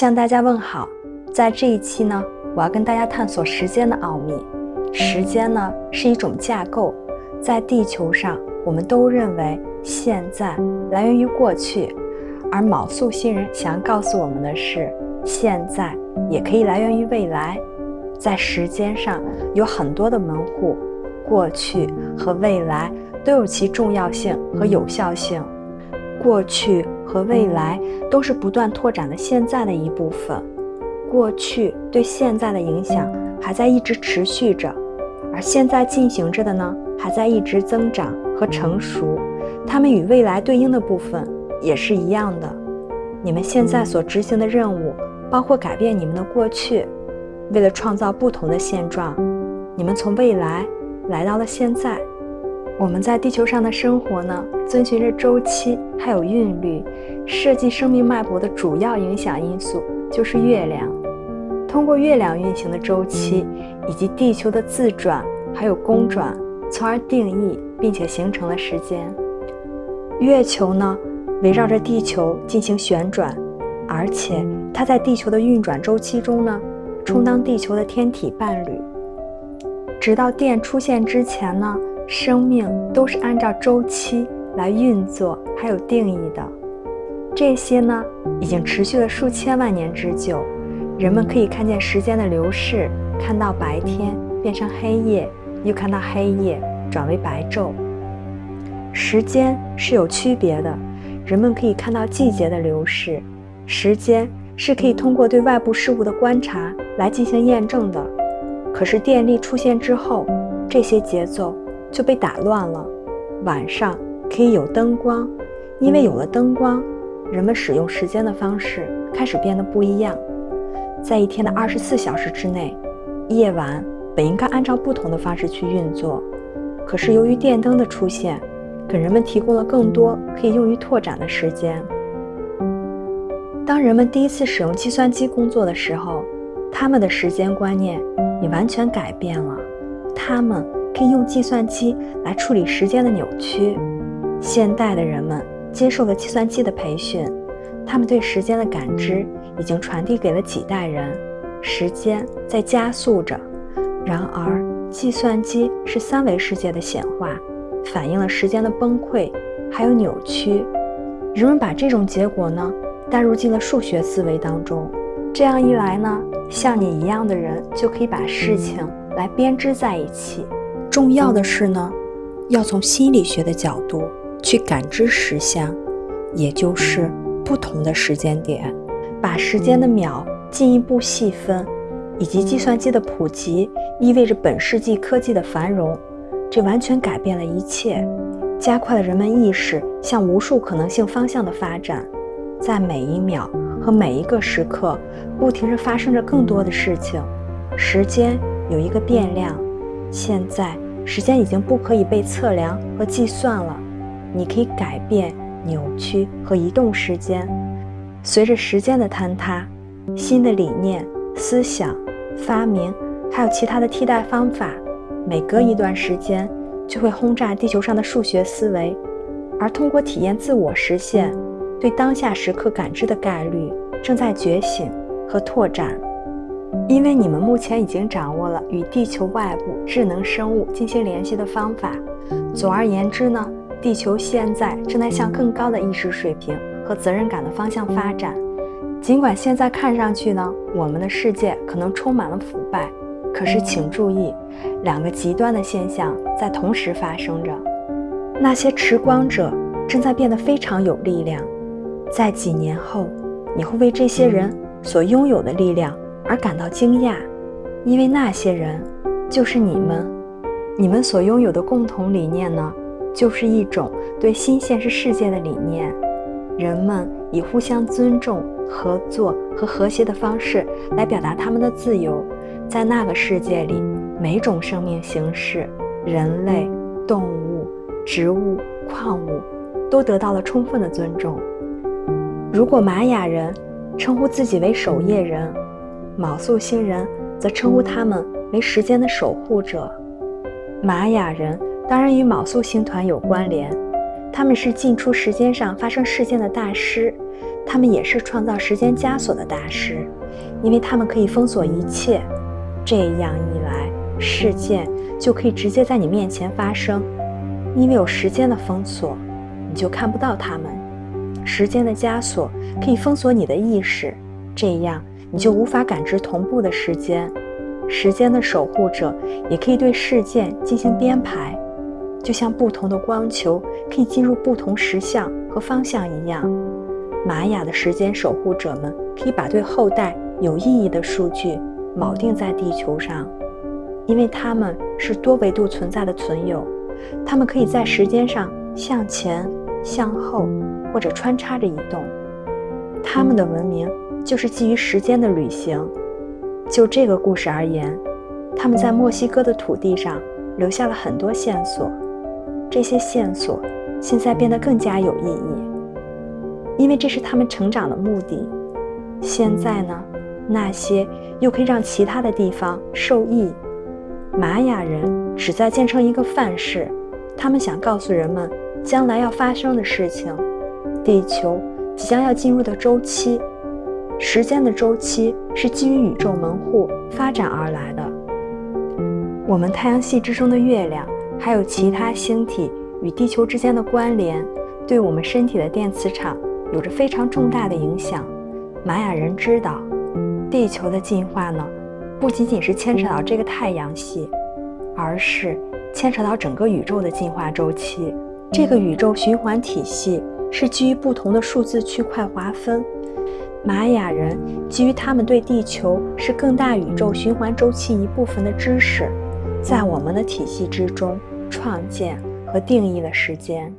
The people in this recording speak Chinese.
向大家问好，在这一期呢，我要跟大家探索时间的奥秘。时间呢是一种架构，在地球上，我们都认为现在来源于过去，而卯宿星人想要告诉我们的是，现在也可以来源于未来。在时间上有很多的门户，过去和未来都有其重要性和有效性。过去和未来都是不断拓展的现在的一部分，过去对现在的影响还在一直持续着，而现在进行着的呢，还在一直增长和成熟。它们与未来对应的部分也是一样的。你们现在所执行的任务，包括改变你们的过去。为了创造不同的现状，你们从未来来到了现在。我们在地球上的生活呢，遵循着周期，还有韵律。设计生命脉搏的主要影响因素就是月亮。通过月亮运行的周期，以及地球的自转还有公转，从而定义并且形成了时间。月球呢，围绕着地球进行旋转，而且它在地球的运转周期中呢。充当地球的天体伴侣，直到电出现之前呢，生命都是按照周期来运作，还有定义的。这些呢，已经持续了数千万年之久。人们可以看见时间的流逝，看到白天变成黑夜，又看到黑夜转为白昼。时间是有区别的，人们可以看到季节的流逝，时间。是可以通过对外部事物的观察来进行验证的。可是电力出现之后，这些节奏就被打乱了。晚上可以有灯光，因为有了灯光，人们使用时间的方式开始变得不一样。在一天的二十四小时之内，夜晚本应该按照不同的方式去运作。可是由于电灯的出现，给人们提供了更多可以用于拓展的时间。当人们第一次使用计算机工作的时候，他们的时间观念也完全改变了。他们可以用计算机来处理时间的扭曲。现代的人们接受了计算机的培训，他们对时间的感知已经传递给了几代人。时间在加速着。然而，计算机是三维世界的显化，反映了时间的崩溃还有扭曲。人们把这种结果呢？带入进了数学思维当中，这样一来呢，像你一样的人就可以把事情来编织在一起。重要的是呢，要从心理学的角度去感知实相，也就是不同的时间点，把时间的秒进一步细分，以及计算机的普及意味着本世纪科技的繁荣，这完全改变了一切，加快了人们意识向无数可能性方向的发展。在每一秒和每一个时刻，不停地发生着更多的事情。时间有一个变量，现在时间已经不可以被测量和计算了。你可以改变、扭曲和移动时间。随着时间的坍塌，新的理念、思想、发明，还有其他的替代方法，每隔一段时间就会轰炸地球上的数学思维，而通过体验自我实现。对当下时刻感知的概率正在觉醒和拓展，因为你们目前已经掌握了与地球外部智能生物进行联系的方法。总而言之呢，地球现在正在向更高的意识水平和责任感的方向发展。尽管现在看上去呢，我们的世界可能充满了腐败，可是请注意，两个极端的现象在同时发生着。那些持光者正在变得非常有力量。在几年后，你会为这些人所拥有的力量而感到惊讶，因为那些人就是你们。你们所拥有的共同理念呢，就是一种对新现实世界的理念。人们以互相尊重、合作和和谐的方式来表达他们的自由。在那个世界里，每种生命形式——人类、动物、植物、矿物——都得到了充分的尊重。如果玛雅人称呼自己为守夜人，卯宿星人则称呼他们为时间的守护者。玛雅人当然与卯宿星团有关联，他们是进出时间上发生事件的大师，他们也是创造时间枷锁的大师，因为他们可以封锁一切。这样一来，事件就可以直接在你面前发生，因为有时间的封锁，你就看不到他们。时间的枷锁可以封锁你的意识，这样你就无法感知同步的时间。时间的守护者也可以对事件进行编排，就像不同的光球可以进入不同时相和方向一样。玛雅的时间守护者们可以把对后代有意义的数据锚定在地球上，因为他们是多维度存在的存有，他们可以在时间上向前、向后或者穿插着移动。他们的文明就是基于时间的旅行。就这个故事而言，他们在墨西哥的土地上留下了很多线索，这些线索现在变得更加有意义，因为这是他们成长的目的。现在呢，那些又可以让其他的地方受益。玛雅人旨在建成一个范式，他们想告诉人们将来要发生的事情，地球即将要进入的周期。时间的周期是基于宇宙门户发展而来的。我们太阳系之中的月亮，还有其他星体与地球之间的关联，对我们身体的电磁场有着非常重大的影响。玛雅人知道，地球的进化呢，不仅仅是牵扯到这个太阳系，而是牵扯到整个宇宙的进化周期。这个宇宙循环体系是基于不同的数字区块划分。玛雅人基于他们对地球是更大宇宙循环周期一部分的知识，在我们的体系之中创建和定义了时间。